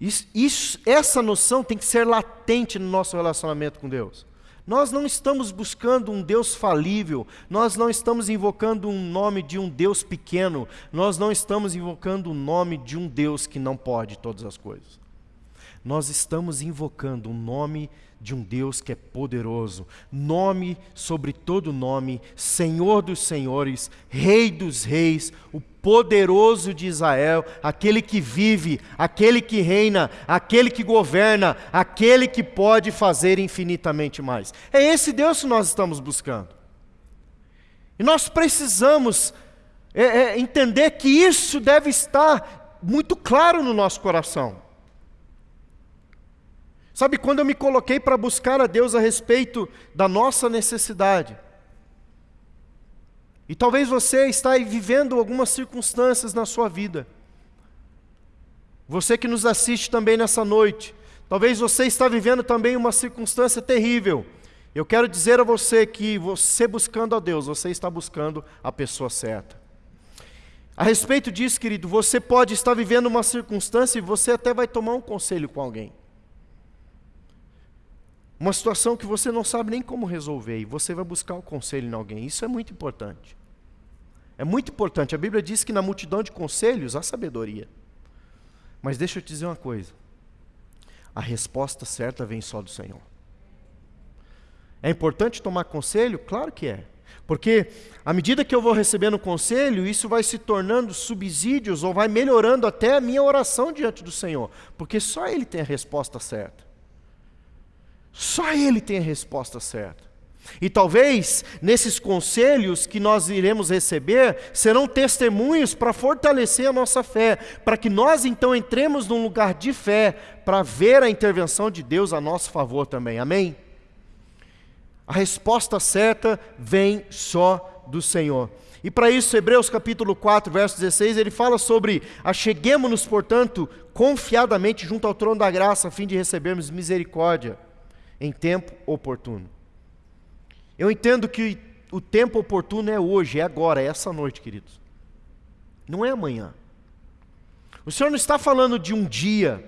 Isso, isso, essa noção tem que ser latente no nosso relacionamento com Deus. Nós não estamos buscando um Deus falível, nós não estamos invocando um nome de um Deus pequeno, nós não estamos invocando o nome de um Deus que não pode todas as coisas. Nós estamos invocando o nome de um Deus que é poderoso, nome sobre todo nome, Senhor dos senhores, Rei dos reis, o poderoso de Israel, aquele que vive, aquele que reina, aquele que governa, aquele que pode fazer infinitamente mais. É esse Deus que nós estamos buscando. E nós precisamos é, é, entender que isso deve estar muito claro no nosso coração. Sabe, quando eu me coloquei para buscar a Deus a respeito da nossa necessidade, e talvez você está vivendo algumas circunstâncias na sua vida. Você que nos assiste também nessa noite, talvez você está vivendo também uma circunstância terrível. Eu quero dizer a você que você buscando a Deus, você está buscando a pessoa certa. A respeito disso, querido, você pode estar vivendo uma circunstância e você até vai tomar um conselho com alguém. Uma situação que você não sabe nem como resolver e você vai buscar o conselho em alguém. Isso é muito importante. É muito importante. A Bíblia diz que na multidão de conselhos há sabedoria. Mas deixa eu te dizer uma coisa. A resposta certa vem só do Senhor. É importante tomar conselho? Claro que é. Porque à medida que eu vou recebendo conselho, isso vai se tornando subsídios ou vai melhorando até a minha oração diante do Senhor. Porque só Ele tem a resposta certa. Só Ele tem a resposta certa. E talvez nesses conselhos que nós iremos receber serão testemunhos para fortalecer a nossa fé, para que nós então entremos num lugar de fé para ver a intervenção de Deus a nosso favor também. Amém? A resposta certa vem só do Senhor. E para isso, Hebreus capítulo 4, verso 16, ele fala sobre acheguemos-nos, portanto, confiadamente junto ao trono da graça, a fim de recebermos misericórdia em tempo oportuno. Eu entendo que o tempo oportuno é hoje, é agora, é essa noite, queridos. Não é amanhã. O Senhor não está falando de um dia,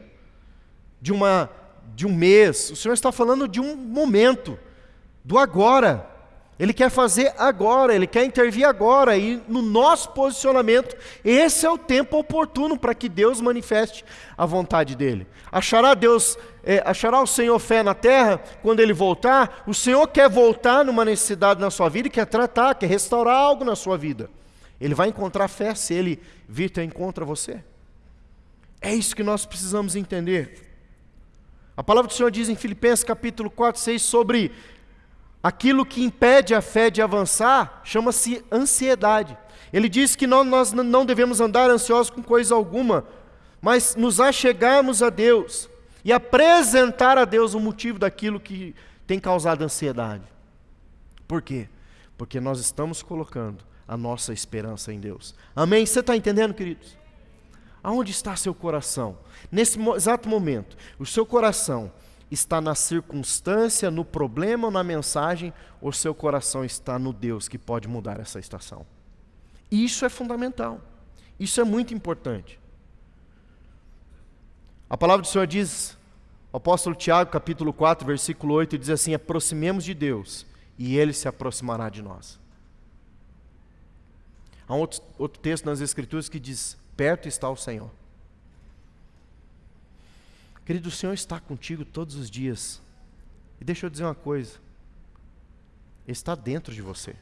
de uma de um mês, o Senhor está falando de um momento, do agora. Ele quer fazer agora, ele quer intervir agora, e no nosso posicionamento, esse é o tempo oportuno para que Deus manifeste a vontade dele. Achará Deus, é, achará o Senhor fé na terra quando ele voltar? O Senhor quer voltar numa necessidade na sua vida e quer tratar, quer restaurar algo na sua vida. Ele vai encontrar fé se ele vir ter encontro a você. É isso que nós precisamos entender. A palavra do Senhor diz em Filipenses capítulo 4, 6 sobre aquilo que impede a fé de avançar chama-se ansiedade. Ele diz que nós não devemos andar ansiosos com coisa alguma, mas nos achegarmos a Deus e apresentar a Deus o motivo daquilo que tem causado ansiedade. Por quê? Porque nós estamos colocando a nossa esperança em Deus. Amém? Você está entendendo, queridos? Aonde está seu coração? Nesse exato momento, o seu coração está na circunstância, no problema ou na mensagem, ou seu coração está no Deus que pode mudar essa estação. Isso é fundamental. Isso é muito importante. A palavra do Senhor diz, o apóstolo Tiago, capítulo 4, versículo 8, diz assim: aproximemos de Deus e ele se aproximará de nós. Há um outro, outro texto nas Escrituras que diz: perto está o Senhor. Querido, o Senhor está contigo todos os dias. E deixa eu dizer uma coisa: Ele está dentro de você.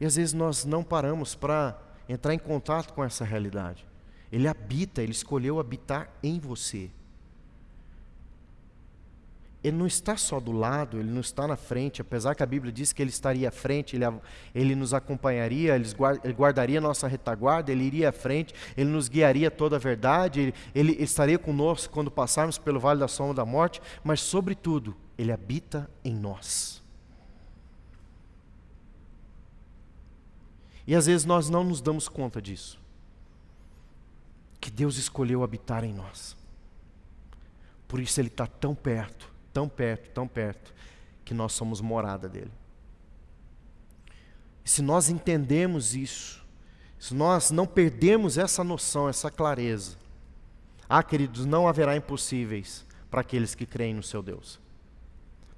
E às vezes nós não paramos para entrar em contato com essa realidade. Ele habita, ele escolheu habitar em você. Ele não está só do lado, ele não está na frente, apesar que a Bíblia diz que ele estaria à frente, ele, ele nos acompanharia, ele, guardaria nossa retaguarda, ele iria à frente, ele nos guiaria toda a verdade, ele, ele estaria conosco quando passarmos pelo vale da sombra da morte, mas, sobretudo, ele habita em nós. E às vezes nós não nos damos conta disso, que Deus escolheu habitar em nós, por isso Ele está tão perto tão perto, tão perto, que nós somos morada dele. E se nós entendemos isso, se nós não perdemos essa noção, essa clareza, ah, queridos, não haverá impossíveis para aqueles que creem no seu Deus.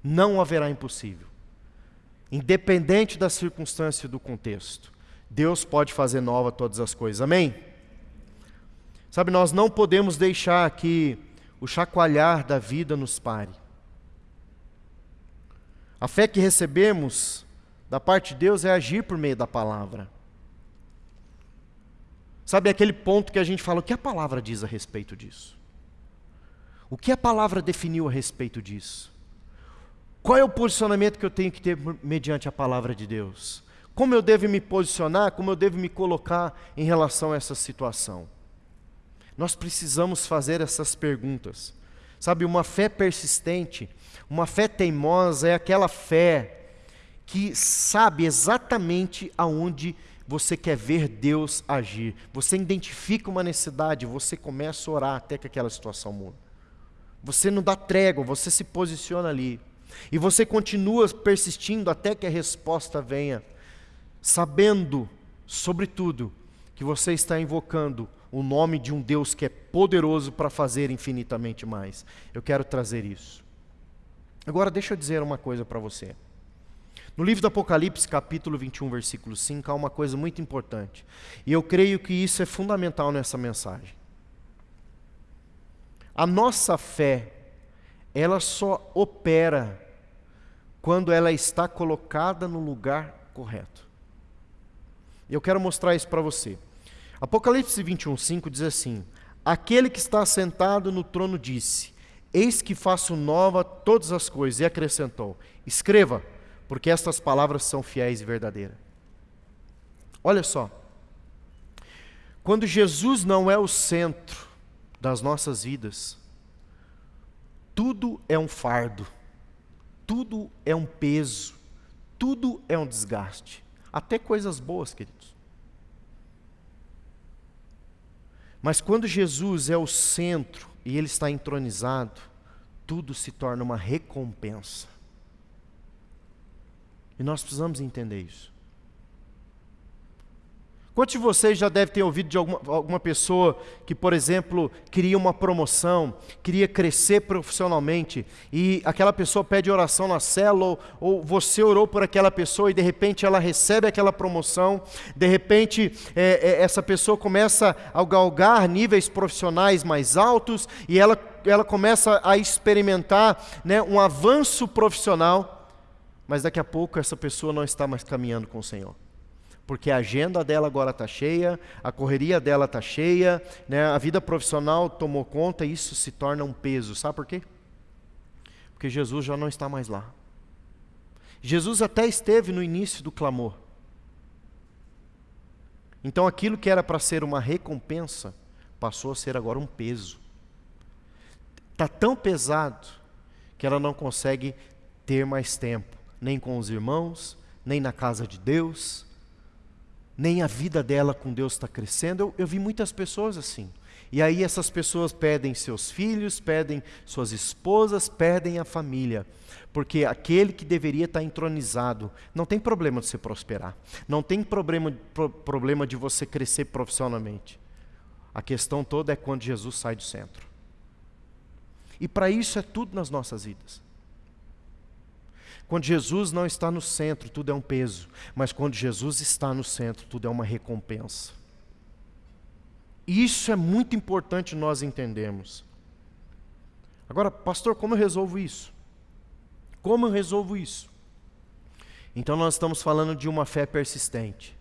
Não haverá impossível. Independente da circunstância e do contexto, Deus pode fazer nova todas as coisas. Amém? Sabe, nós não podemos deixar que o chacoalhar da vida nos pare. A fé que recebemos da parte de Deus é agir por meio da palavra. Sabe aquele ponto que a gente fala, o que a palavra diz a respeito disso? O que a palavra definiu a respeito disso? Qual é o posicionamento que eu tenho que ter mediante a palavra de Deus? Como eu devo me posicionar, como eu devo me colocar em relação a essa situação? Nós precisamos fazer essas perguntas. Sabe, uma fé persistente uma fé teimosa é aquela fé que sabe exatamente aonde você quer ver Deus agir. Você identifica uma necessidade, você começa a orar até que aquela situação mude. Você não dá trégua, você se posiciona ali. E você continua persistindo até que a resposta venha, sabendo, sobretudo, que você está invocando o nome de um Deus que é poderoso para fazer infinitamente mais. Eu quero trazer isso. Agora, deixa eu dizer uma coisa para você. No livro do Apocalipse, capítulo 21, versículo 5, há uma coisa muito importante. E eu creio que isso é fundamental nessa mensagem. A nossa fé, ela só opera quando ela está colocada no lugar correto. E eu quero mostrar isso para você. Apocalipse 21, 5 diz assim: Aquele que está sentado no trono disse: Eis que faço nova todas as coisas. E acrescentou: Escreva, porque estas palavras são fiéis e verdadeiras. Olha só. Quando Jesus não é o centro das nossas vidas, tudo é um fardo. tudo é um peso, tudo é um desgaste, até coisas boas, queridos. Mas quando Jesus é o centro e ele está entronizado, tudo se torna uma recompensa. E nós precisamos entender isso. Quantos de vocês já devem ter ouvido de alguma, alguma pessoa que, por exemplo, queria uma promoção, queria crescer profissionalmente, e aquela pessoa pede oração na célula, ou, ou você orou por aquela pessoa e de repente ela recebe aquela promoção, de repente é, é, essa pessoa começa a galgar níveis profissionais mais altos e ela, ela começa a experimentar né, um avanço profissional, mas daqui a pouco essa pessoa não está mais caminhando com o Senhor porque a agenda dela agora está cheia, a correria dela está cheia, né? a vida profissional tomou conta e isso se torna um peso. Sabe por quê? Porque Jesus já não está mais lá. Jesus até esteve no início do clamor. Então aquilo que era para ser uma recompensa passou a ser agora um peso. Está tão pesado que ela não consegue ter mais tempo, nem com os irmãos, nem na casa de Deus, nem a vida dela com Deus está crescendo. Eu, eu vi muitas pessoas assim. E aí essas pessoas pedem seus filhos, pedem suas esposas, pedem a família. Porque aquele que deveria estar entronizado, não tem problema de você prosperar. Não tem problema, pro, problema de você crescer profissionalmente. A questão toda é quando Jesus sai do centro. E para isso é tudo nas nossas vidas. Quando Jesus não está no centro, tudo é um peso, mas quando Jesus está no centro, tudo é uma recompensa. Isso é muito importante nós entendermos. Agora, pastor, como eu resolvo isso? Como eu resolvo isso? Então, nós estamos falando de uma fé persistente.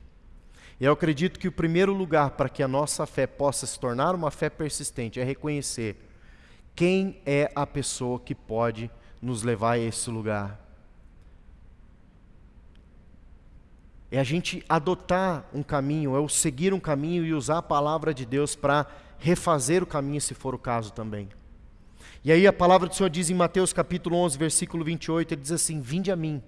E eu acredito que o primeiro lugar para que a nossa fé possa se tornar uma fé persistente é reconhecer quem é a pessoa que pode nos levar a esse lugar. É a gente adotar um caminho, é o seguir um caminho e usar a palavra de Deus para refazer o caminho, se for o caso também. E aí a palavra do Senhor diz em Mateus capítulo 11, versículo 28, ele diz assim: Vinde a mim,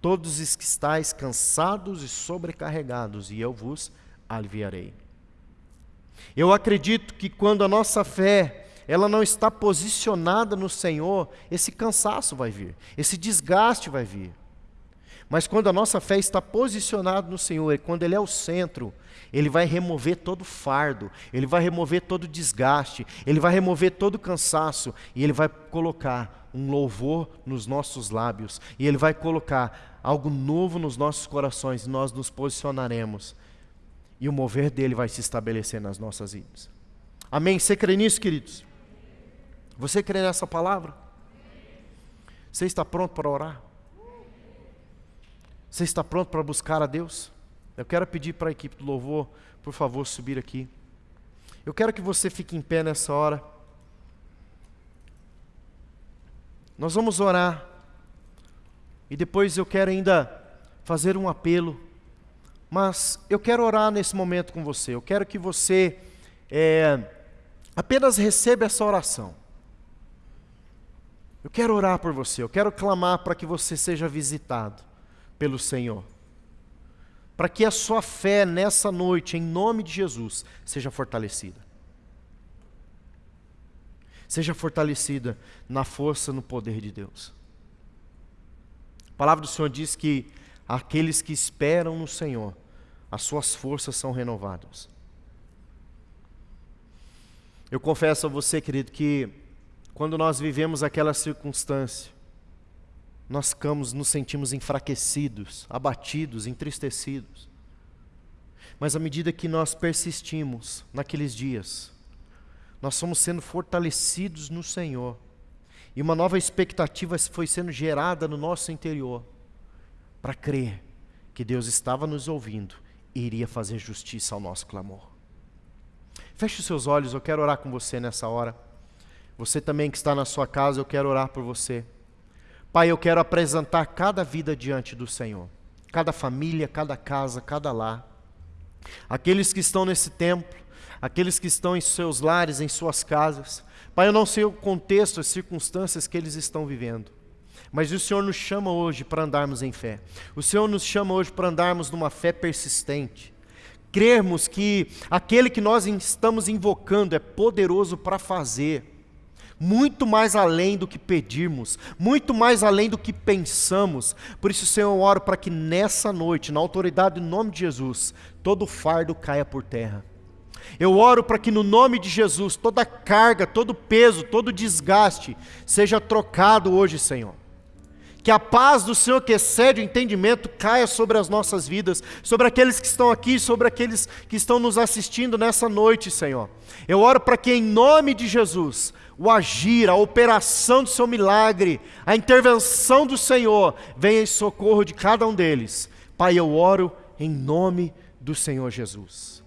todos os que estáis cansados e sobrecarregados, e eu vos aliviarei. Eu acredito que quando a nossa fé ela não está posicionada no Senhor, esse cansaço vai vir, esse desgaste vai vir. Mas quando a nossa fé está posicionada no Senhor, e quando Ele é o centro, Ele vai remover todo fardo, Ele vai remover todo desgaste, Ele vai remover todo cansaço, e Ele vai colocar um louvor nos nossos lábios, e Ele vai colocar algo novo nos nossos corações, e nós nos posicionaremos, e o mover dele vai se estabelecer nas nossas vidas. Amém? Você crê nisso, queridos? Você crê nessa palavra? Você está pronto para orar? Você está pronto para buscar a Deus? Eu quero pedir para a equipe do louvor, por favor, subir aqui. Eu quero que você fique em pé nessa hora. Nós vamos orar. E depois eu quero ainda fazer um apelo. Mas eu quero orar nesse momento com você. Eu quero que você é, apenas receba essa oração. Eu quero orar por você. Eu quero clamar para que você seja visitado pelo Senhor. Para que a sua fé nessa noite, em nome de Jesus, seja fortalecida. Seja fortalecida na força, no poder de Deus. A palavra do Senhor diz que aqueles que esperam no Senhor, as suas forças são renovadas. Eu confesso a você, querido, que quando nós vivemos aquela circunstância, nós ficamos, nos sentimos enfraquecidos, abatidos, entristecidos. Mas à medida que nós persistimos naqueles dias, nós somos sendo fortalecidos no Senhor. E uma nova expectativa foi sendo gerada no nosso interior para crer que Deus estava nos ouvindo e iria fazer justiça ao nosso clamor. Feche os seus olhos, eu quero orar com você nessa hora. Você também que está na sua casa, eu quero orar por você. Pai, eu quero apresentar cada vida diante do Senhor, cada família, cada casa, cada lar. Aqueles que estão nesse templo, aqueles que estão em seus lares, em suas casas. Pai, eu não sei o contexto, as circunstâncias que eles estão vivendo, Mas o Senhor nos chama hoje para andarmos em fé. O Senhor nos chama hoje para andarmos numa fé persistente. Crermos que aquele que nós estamos invocando é poderoso para fazer muito mais além do que pedirmos, muito mais além do que pensamos. Por isso, Senhor, eu oro para que nessa noite, na autoridade do nome de Jesus, todo fardo caia por terra. Eu oro para que no nome de Jesus toda carga, todo peso, todo desgaste seja trocado hoje, Senhor. Que a paz do Senhor, que excede o entendimento, caia sobre as nossas vidas, sobre aqueles que estão aqui, sobre aqueles que estão nos assistindo nessa noite, Senhor. Eu oro para que, em nome de Jesus, o agir, a operação do seu milagre, a intervenção do Senhor, venha em socorro de cada um deles. Pai, eu oro em nome do Senhor Jesus.